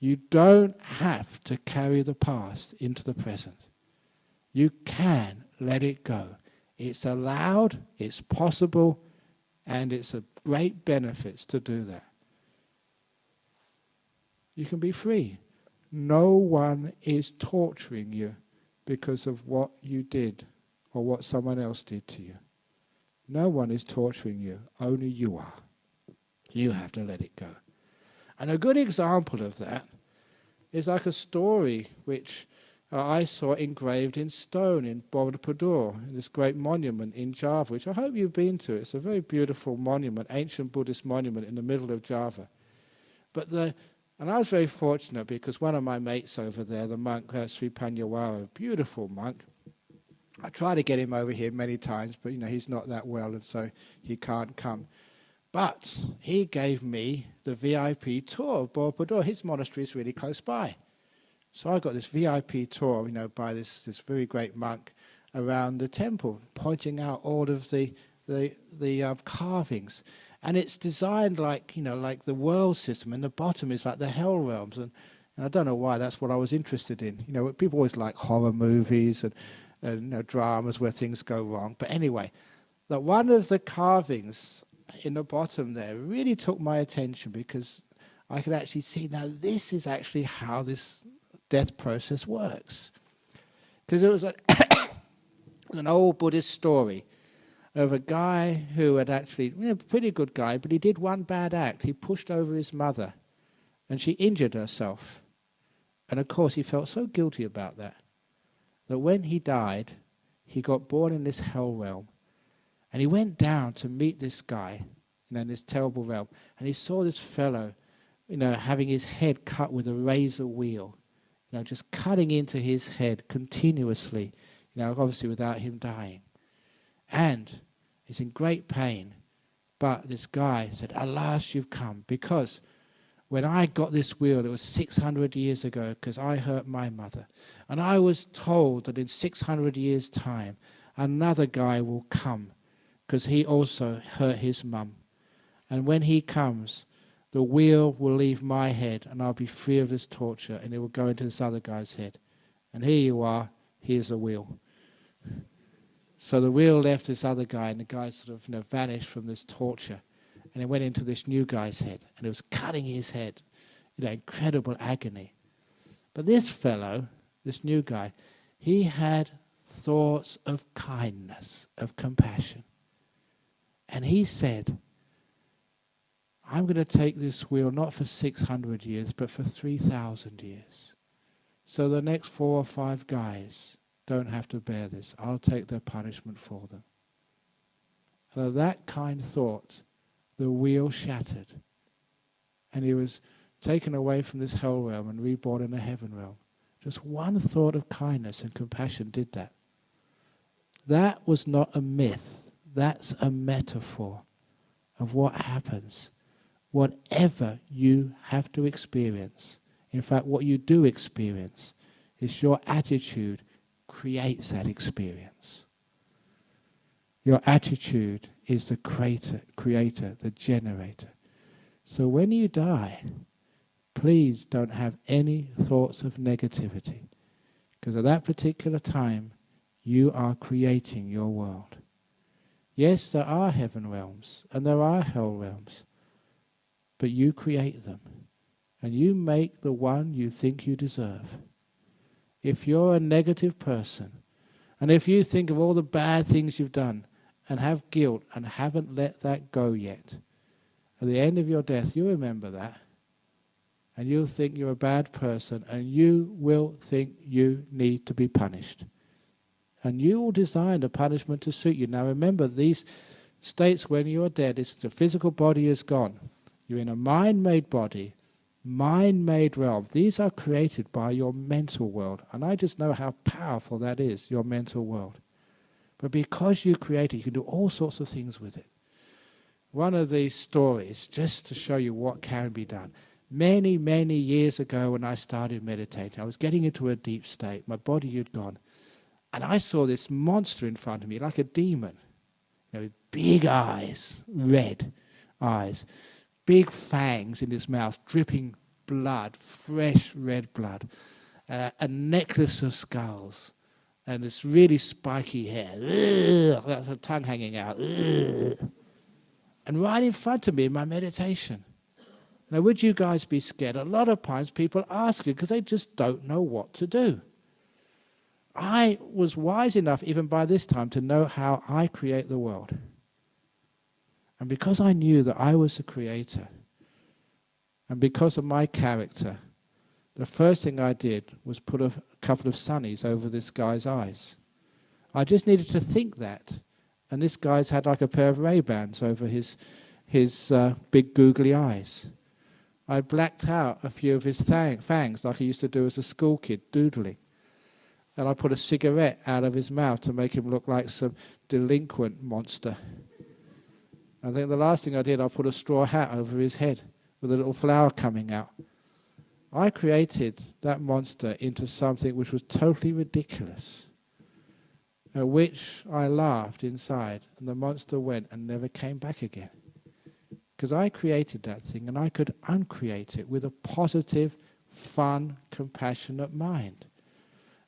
You don't have to carry the past into the present. You can let it go. It's allowed, it's possible, and it's a great benefits to do that. You can be free. No one is torturing you because of what you did or what someone else did to you. No one is torturing you, only you are. You have to let it go. And a good example of that is like a story which I saw engraved in stone in Borobudur, this great monument in Java, which I hope you've been to. It's a very beautiful monument, ancient Buddhist monument in the middle of Java. But the, and I was very fortunate because one of my mates over there, the monk uh, Sri Pannyavaro, beautiful monk, I tried to get him over here many times, but you know he's not that well, and so he can't come. But he gave me the VIP tour of Borobudur. His monastery is really close by. So I got this VIP tour, you know, by this, this very great monk around the temple, pointing out all of the, the, the uh, carvings. And it's designed like, you know, like the world system, and the bottom is like the hell realms. And, and I don't know why, that's what I was interested in. You know, people always like horror movies and, and you know, dramas where things go wrong. But anyway, that one of the carvings in the bottom there really took my attention because I could actually see now this is actually how this death process works. Because it was a an old Buddhist story of a guy who had actually, you know, pretty good guy, but he did one bad act. He pushed over his mother and she injured herself. And of course, he felt so guilty about that that when he died, he got born in this hell realm and he went down to meet this guy, you know, in this terrible realm. And he saw this fellow, you know, having his head cut with a razor wheel, you know, just cutting into his head continuously, you know, obviously without him dying. And he's in great pain. But this guy said, Alas, you've come. Because when I got this wheel, it was 600 years ago, because I hurt my mother. And I was told that in 600 years' time, another guy will come because he also hurt his mum. And when he comes, the wheel will leave my head and I'll be free of this torture and it will go into this other guy's head. And here you are, here's the wheel. So the wheel left this other guy and the guy sort of you know, vanished from this torture. And it went into this new guy's head and it was cutting his head. You know, incredible agony. But this fellow, this new guy, he had thoughts of kindness, of compassion. And he said, I'm going to take this wheel not for 600 years, but for 3,000 years. So the next four or five guys don't have to bear this. I'll take their punishment for them. And of that kind thought, the wheel shattered. And he was taken away from this hell realm and reborn in a heaven realm. Just one thought of kindness and compassion did that. That was not a myth that's a metaphor of what happens. Whatever you have to experience, in fact, what you do experience, is your attitude creates that experience. Your attitude is the creator, creator, the generator. So when you die, please don't have any thoughts of negativity. Because at that particular time, you are creating your world. Yes, there are heaven realms and there are hell realms, but you create them and you make the one you think you deserve. If you're a negative person, and if you think of all the bad things you've done and have guilt and haven't let that go yet, at the end of your death, you remember that. And you'll think you're a bad person and you will think you need to be punished and you will design the punishment to suit you. Now remember, these states when you are dead, it's the physical body is gone. You're in a mind-made body, mind-made realm. These are created by your mental world. And I just know how powerful that is, your mental world. But because you create it, you can do all sorts of things with it. one of these stories just to show you what can be done. Many, many years ago, when I started meditating, I was getting into a deep state. My body had gone. And I saw this monster in front of me, like a demon, you know, with big eyes, red eyes, big fangs in his mouth, dripping blood, fresh red blood, uh, a necklace of skulls, and this really spiky hair, ugh, tongue hanging out. And right in front of me in my meditation. Now, would you guys be scared? A lot of times people ask you because they just don't know what to do. I was wise enough, even by this time, to know how I create the world. And because I knew that I was the creator, and because of my character, the first thing I did was put a couple of sunnies over this guy's eyes. I just needed to think that and this guy's had like a pair of Ray-Bans over his, his uh, big googly eyes. I blacked out a few of his fangs like I used to do as a school kid, doodling. And I put a cigarette out of his mouth to make him look like some delinquent monster. I think the last thing I did, I put a straw hat over his head with a little flower coming out. I created that monster into something which was totally ridiculous at which I laughed inside, and the monster went and never came back again. Because I created that thing, and I could uncreate it with a positive, fun, compassionate mind.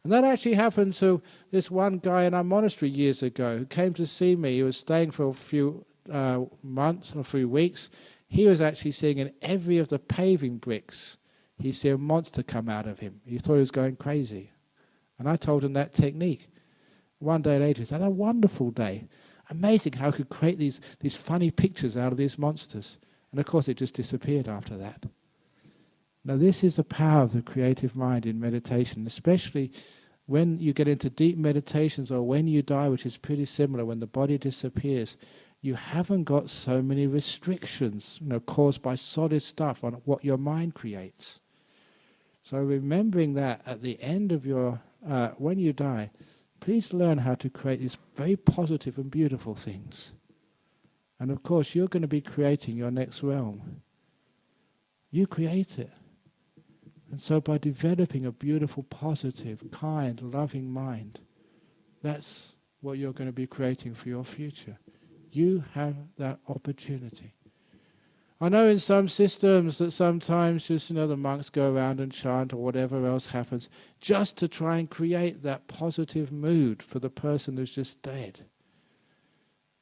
And that actually happened to this one guy in our monastery years ago who came to see me. He was staying for a few uh, months or three weeks. He was actually seeing in every of the paving bricks, he see a monster come out of him. He thought he was going crazy. And I told him that technique. One day later, he had a wonderful day. Amazing how I could create these, these funny pictures out of these monsters. And of course, it just disappeared after that. Now, this is the power of the creative mind in meditation, especially when you get into deep meditations or when you die, which is pretty similar, when the body disappears, you haven't got so many restrictions you know, caused by solid stuff on what your mind creates. So remembering that at the end of your, uh, when you die, Please learn how to create these very positive and beautiful things. And of course, you're going to be creating your next realm. You create it. And so by developing a beautiful, positive, kind, loving mind, that's what you're going to be creating for your future. You have that opportunity. I know in some systems that sometimes just, you know, the monks go around and chant or whatever else happens just to try and create that positive mood for the person who's just dead.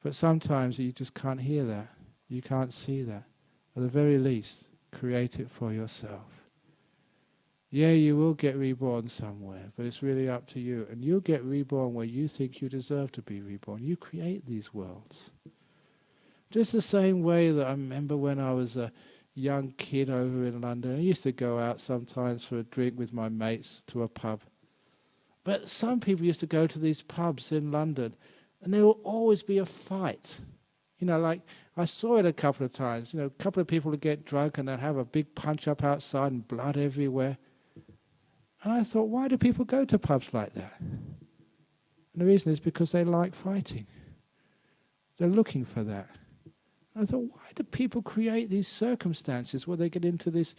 But sometimes you just can't hear that. You can't see that. At the very least, create it for yourself. Yeah, you will get reborn somewhere, but it's really up to you. And you'll get reborn where you think you deserve to be reborn. You create these worlds. Just the same way that I remember when I was a young kid over in London, I used to go out sometimes for a drink with my mates to a pub. But some people used to go to these pubs in London, and there will always be a fight. You know, like I saw it a couple of times. You know, a couple of people would get drunk and they'd have a big punch up outside and blood everywhere. And I thought, why do people go to pubs like that? And the reason is because they like fighting. They're looking for that. I thought, why do people create these circumstances where they get into this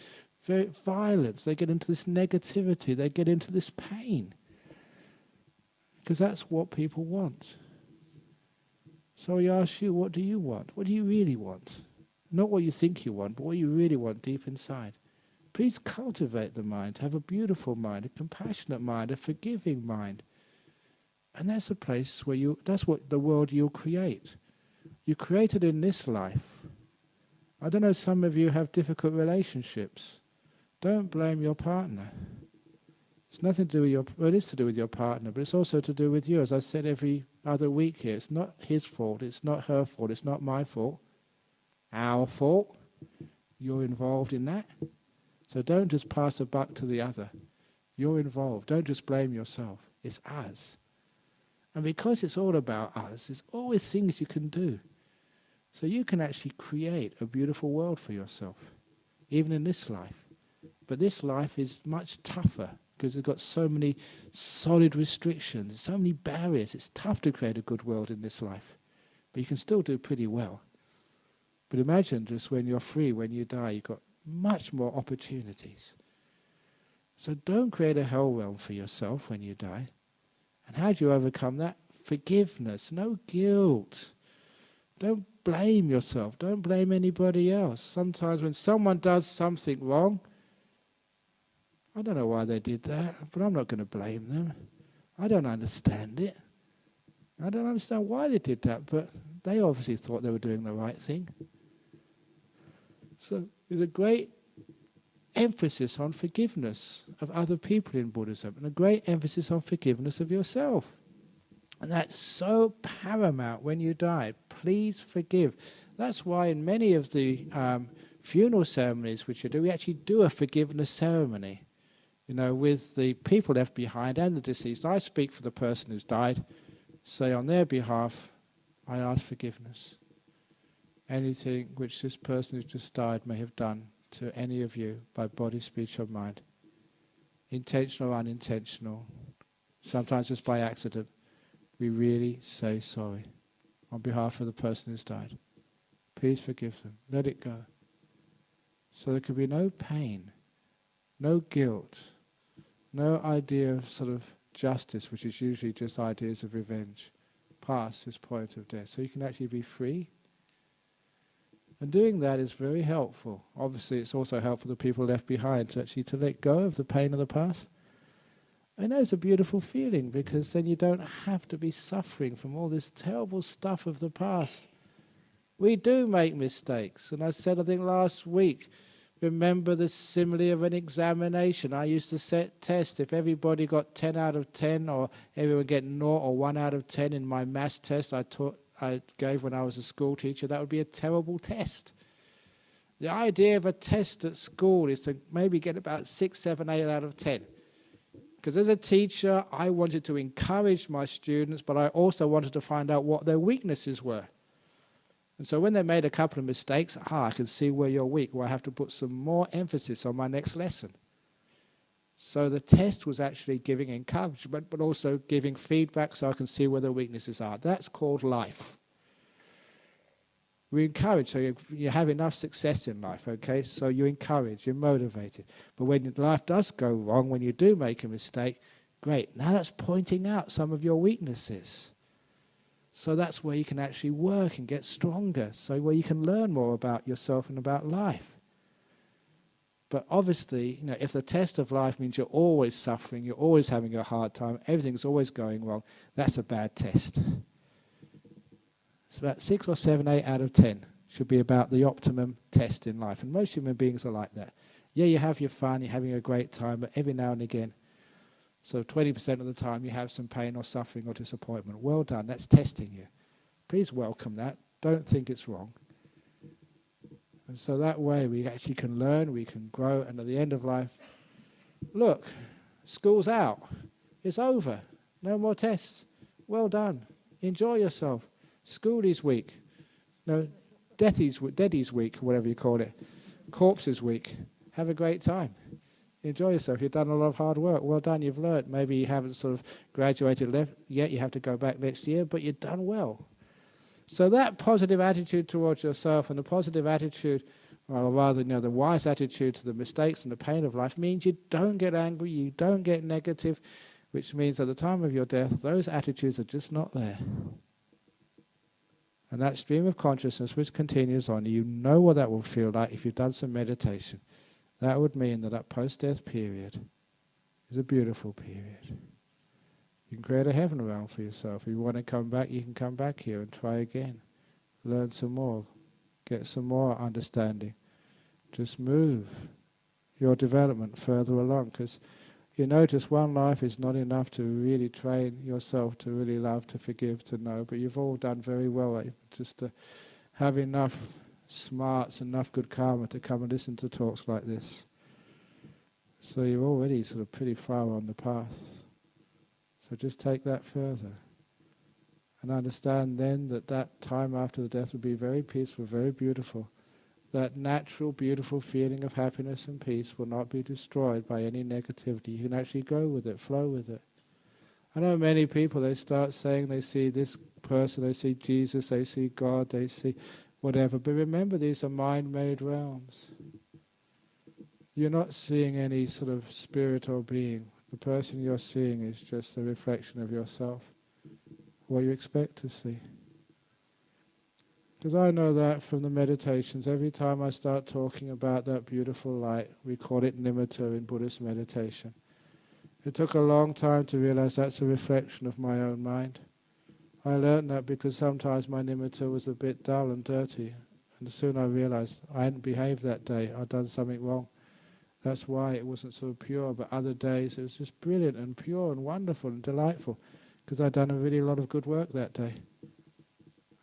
violence, they get into this negativity, they get into this pain? Because that's what people want. So I ask you, what do you want? What do you really want? Not what you think you want, but what you really want deep inside. Please cultivate the mind, have a beautiful mind, a compassionate mind, a forgiving mind. And that's a place where you, that's what the world you'll create. You created in this life. I don't know, some of you have difficult relationships. Don't blame your partner. It's nothing to do with your, well, it is to do with your partner, but it's also to do with you. As I said every other week here, it's not his fault, it's not her fault, it's not my fault. Our fault. You're involved in that. So don't just pass the buck to the other. You're involved. Don't just blame yourself. It's us. And because it's all about us, there's always things you can do. So you can actually create a beautiful world for yourself, even in this life. But this life is much tougher because it's got so many solid restrictions, so many barriers. It's tough to create a good world in this life. But you can still do pretty well. But imagine just when you're free, when you die, you've got much more opportunities. So don't create a hell realm for yourself when you die. And how do you overcome that? Forgiveness, no guilt. Don't blame yourself. Don't blame anybody else. Sometimes when someone does something wrong, I don't know why they did that, but I'm not going to blame them. I don't understand it. I don't understand why they did that, but they obviously thought they were doing the right thing. So there's a great emphasis on forgiveness of other people in Buddhism and a great emphasis on forgiveness of yourself. And that's so paramount when you die. Please forgive. That's why in many of the um, funeral ceremonies which you do, we actually do a forgiveness ceremony. You know, with the people left behind and the deceased. I speak for the person who's died, say on their behalf, I ask forgiveness. Anything which this person who's just died may have done to any of you by body, speech, or mind, intentional or unintentional, sometimes just by accident we really say sorry on behalf of the person who's died. Please forgive them. Let it go. So there could be no pain, no guilt, no idea of sort of justice, which is usually just ideas of revenge, past this point of death. So you can actually be free. And doing that is very helpful. Obviously, it's also helpful the people left behind to actually to let go of the pain of the past I know it's a beautiful feeling because then you don't have to be suffering from all this terrible stuff of the past. We do make mistakes, and I said, I think last week, remember the simile of an examination. I used to set tests. If everybody got 10 out of 10, or everyone get 0 or 1 out of 10 in my maths test I, taught, I gave when I was a school teacher, that would be a terrible test. The idea of a test at school is to maybe get about six, seven, eight out of 10. Because as a teacher, I wanted to encourage my students, but I also wanted to find out what their weaknesses were. And so when they made a couple of mistakes, ah, I can see where you're weak, where I have to put some more emphasis on my next lesson. So the test was actually giving encouragement, but also giving feedback so I can see where the weaknesses are. That's called life we encourage, so you, you have enough success in life, okay? So you encourage, you're motivated. But when life does go wrong, when you do make a mistake, great. Now that's pointing out some of your weaknesses. So that's where you can actually work and get stronger. So where you can learn more about yourself and about life. But obviously, you know, if the test of life means you're always suffering, you're always having a hard time, everything's always going wrong, that's a bad test. So about six or seven, eight out of ten should be about the optimum test in life. And most human beings are like that. Yeah, you have your fun, you're having a great time, but every now and again, so 20% of the time you have some pain or suffering or disappointment. Well done, that's testing you. Please welcome that. Don't think it's wrong. And so that way we actually can learn, we can grow, and at the end of life, look, school's out. It's over. No more tests. Well done. Enjoy yourself. School is week. No, Deathy's, is week, whatever you call it. corpse is week. Have a great time. Enjoy yourself. You've done a lot of hard work. Well done. You've learnt. Maybe you haven't sort of graduated left yet. You have to go back next year, but you've done well. So that positive attitude towards yourself and the positive attitude, or rather, you know, the wise attitude to the mistakes and the pain of life means you don't get angry, you don't get negative, which means at the time of your death, those attitudes are just not there. And that stream of consciousness which continues on, you know what that will feel like if you've done some meditation. That would mean that that post-death period is a beautiful period. Create a heaven realm for yourself. If you want to come back, you can come back here and try again. Learn some more. Get some more understanding. Just move your development further along because you notice one life is not enough to really train yourself to really love, to forgive, to know. But you've all done very well just to have enough smarts, enough good karma to come and listen to talks like this. So you're already sort of pretty far on the path. So just take that further. And understand then that that time after the death will be very peaceful, very beautiful that natural, beautiful feeling of happiness and peace will not be destroyed by any negativity. You can actually go with it, flow with it. I know many people, they start saying they see this person, they see Jesus, they see God, they see whatever. But remember, these are mind-made realms. You're not seeing any sort of spirit or being. The person you're seeing is just a reflection of yourself, what you expect to see. Because I know that from the meditations, every time I start talking about that beautiful light, we call it nimitta in Buddhist meditation. It took a long time to realize that's a reflection of my own mind. I learned that because sometimes my nimitta was a bit dull and dirty, and soon I realized I hadn't behaved that day, I'd done something wrong. That's why it wasn't so pure, but other days it was just brilliant and pure and wonderful and delightful, because I'd done a really lot of good work that day.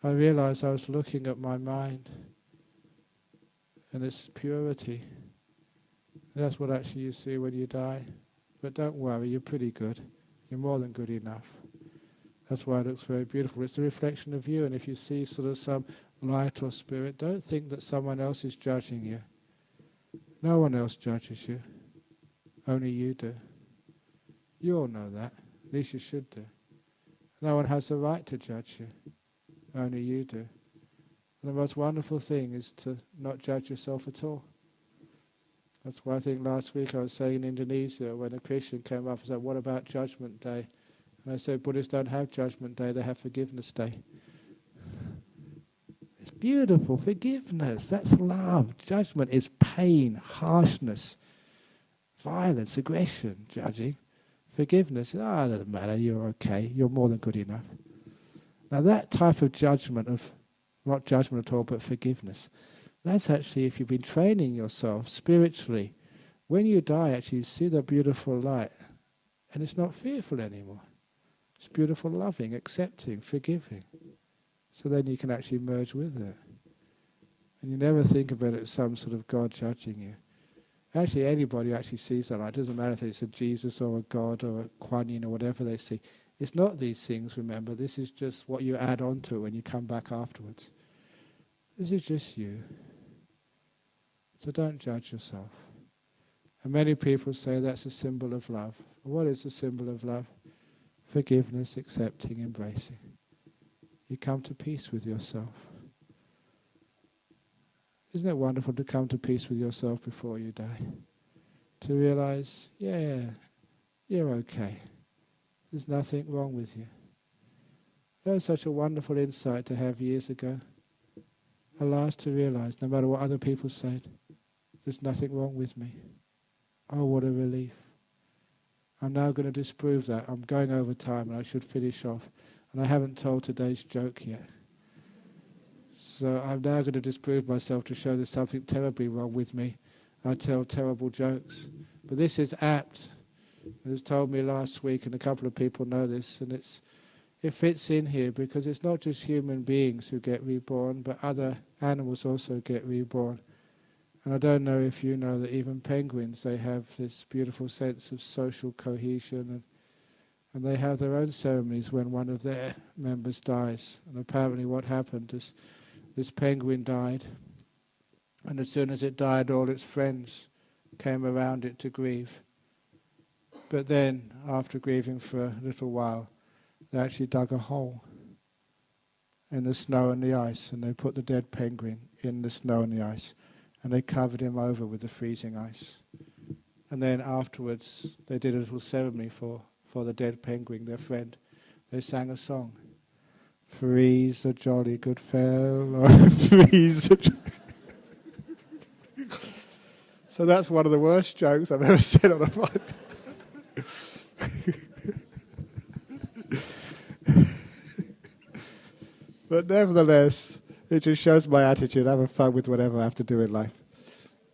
I realized I was looking at my mind and its purity. That's what actually you see when you die. But don't worry, you're pretty good. You're more than good enough. That's why it looks very beautiful. It's a reflection of you, and if you see sort of some light or spirit, don't think that someone else is judging you. No one else judges you. Only you do. You all know that. At least you should do. No one has the right to judge you. Only you do. And the most wonderful thing is to not judge yourself at all. That's why I think last week I was saying in Indonesia when a Christian came up and said, What about Judgment Day? And I said, Buddhists don't have Judgment Day, they have Forgiveness Day. Beautiful. Forgiveness, that's love. Judgment is pain, harshness, violence, aggression, judging. Forgiveness, ah, oh, doesn't matter, you're okay, you're more than good enough. Now, that type of judgment, of not judgment at all, but forgiveness, that's actually if you've been training yourself spiritually. When you die, actually, you see the beautiful light, and it's not fearful anymore. It's beautiful, loving, accepting, forgiving. So then you can actually merge with it. And you never think about it as some sort of God judging you. Actually, anybody actually sees that. It doesn't matter if it's a Jesus or a God or a Kuan Yin or whatever they see. It's not these things, remember. This is just what you add on to when you come back afterwards. This is just you. So don't judge yourself. And many people say that's a symbol of love. What is the symbol of love? Forgiveness, accepting, embracing. You come to peace with yourself. Isn't it wonderful to come to peace with yourself before you die? To realize, yeah, you're okay. There's nothing wrong with you. That was such a wonderful insight to have years ago. Alas, to realize, no matter what other people said, there's nothing wrong with me. Oh, what a relief. I'm now going to disprove that. I'm going over time and I should finish off. And I haven't told today's joke yet. So I'm now going to disprove myself to show there's something terribly wrong with me. I tell terrible jokes. But this is apt it was told me last week, and a couple of people know this, and it's it fits in here because it's not just human beings who get reborn, but other animals also get reborn. And I don't know if you know that even penguins, they have this beautiful sense of social cohesion and and they have their own ceremonies when one of their members dies. And apparently what happened is this penguin died, and as soon as it died, all its friends came around it to grieve. But then, after grieving for a little while, they actually dug a hole in the snow and the ice, and they put the dead penguin in the snow and the ice, and they covered him over with the freezing ice. And then afterwards, they did a little ceremony for, for the dead penguin, their friend. They sang a song. Freeze a jolly good fellow, freeze a So that's one of the worst jokes I've ever said on a podcast. but nevertheless, it just shows my attitude. I'm having fun with whatever I have to do in life.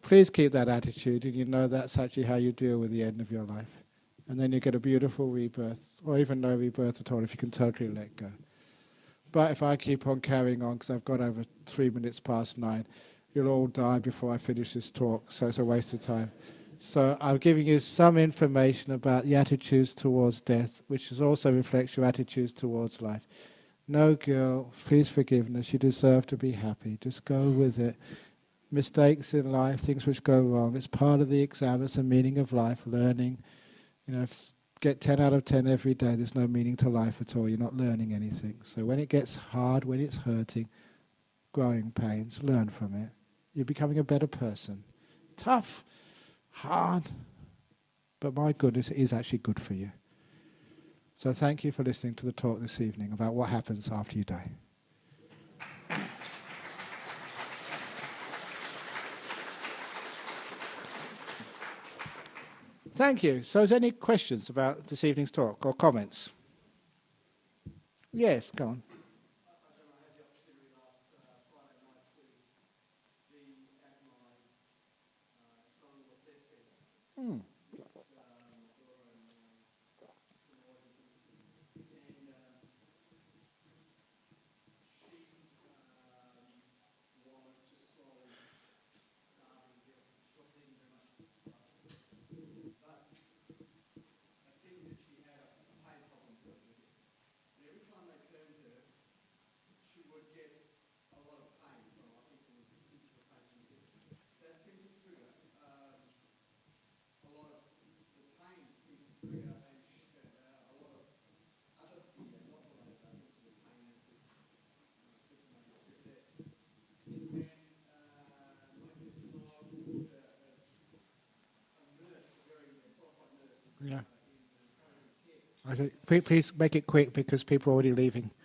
Please keep that attitude, and you know that's actually how you deal with the end of your life. And then you get a beautiful rebirth, or even no rebirth at all if you can totally let go. But if I keep on carrying on, because I've got over three minutes past nine, you'll all die before I finish this talk, so it's a waste of time. So I'm giving you some information about the attitudes towards death, which also reflects your attitudes towards life. No girl, please forgiveness. You deserve to be happy. Just go with it. Mistakes in life, things which go wrong, it's part of the exam. It's the meaning of life, learning. You know, get 10 out of 10 every day, there's no meaning to life at all. You're not learning anything. So when it gets hard, when it's hurting, growing pains, learn from it. You're becoming a better person. Tough, hard, but my goodness, it is actually good for you. So thank you for listening to the talk this evening about what happens after you die. Thank you. So, is there any questions about this evening's talk or comments? Yes, go on. Hmm. Yeah. I say, please make it quick because people are already leaving.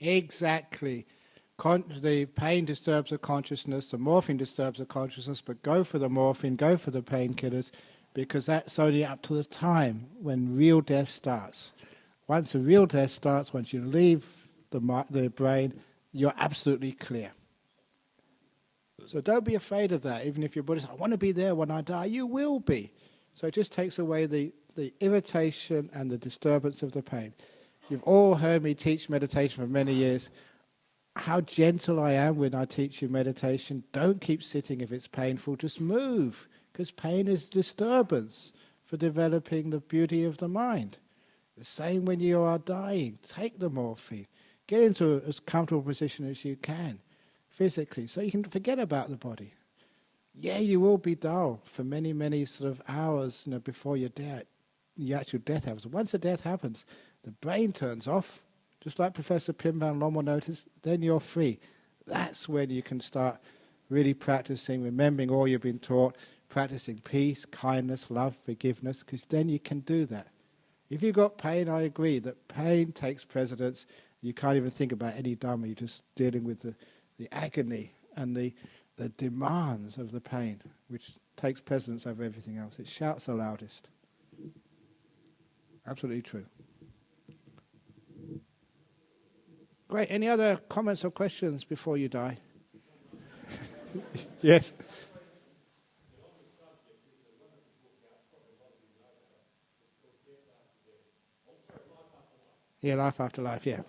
Exactly. The pain disturbs the consciousness, the morphine disturbs the consciousness, but go for the morphine, go for the painkillers, because that's only up to the time when real death starts. Once the real death starts, once you leave the, the brain, you're absolutely clear. So don't be afraid of that, even if you're Buddhist. I want to be there when I die. You will be. So it just takes away the, the irritation and the disturbance of the pain. You've all heard me teach meditation for many years. How gentle I am when I teach you meditation. Don't keep sitting if it's painful, just move, because pain is disturbance for developing the beauty of the mind. The same when you are dying. Take the morphine. Get into as comfortable position as you can physically, so you can forget about the body. Yeah, you will be dull for many, many sort of hours you know, before your death, the actual death happens. Once the death happens, the brain turns off, just like Professor Pim van Lommel noticed, then you're free. That's when you can start really practicing, remembering all you've been taught, practicing peace, kindness, love, forgiveness, because then you can do that. If you've got pain, I agree that pain takes precedence. You can't even think about any Dhamma, you're just dealing with the, the agony and the, the demands of the pain, which takes precedence over everything else. It shouts the loudest. Absolutely true. Great. Any other comments or questions before you die? yes. Yeah, life after life. Yeah.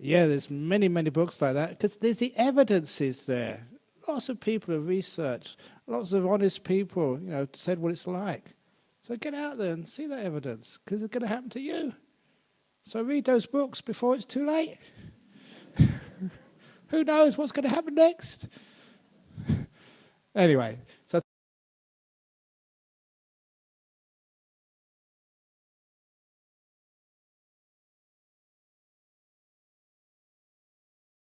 Yeah, there's many, many books like that because there's the evidence is there. Lots of people have researched. Lots of honest people, you know, said what it's like. So get out there and see that evidence because it's going to happen to you. So read those books before it's too late. Who knows what's going to happen next? anyway,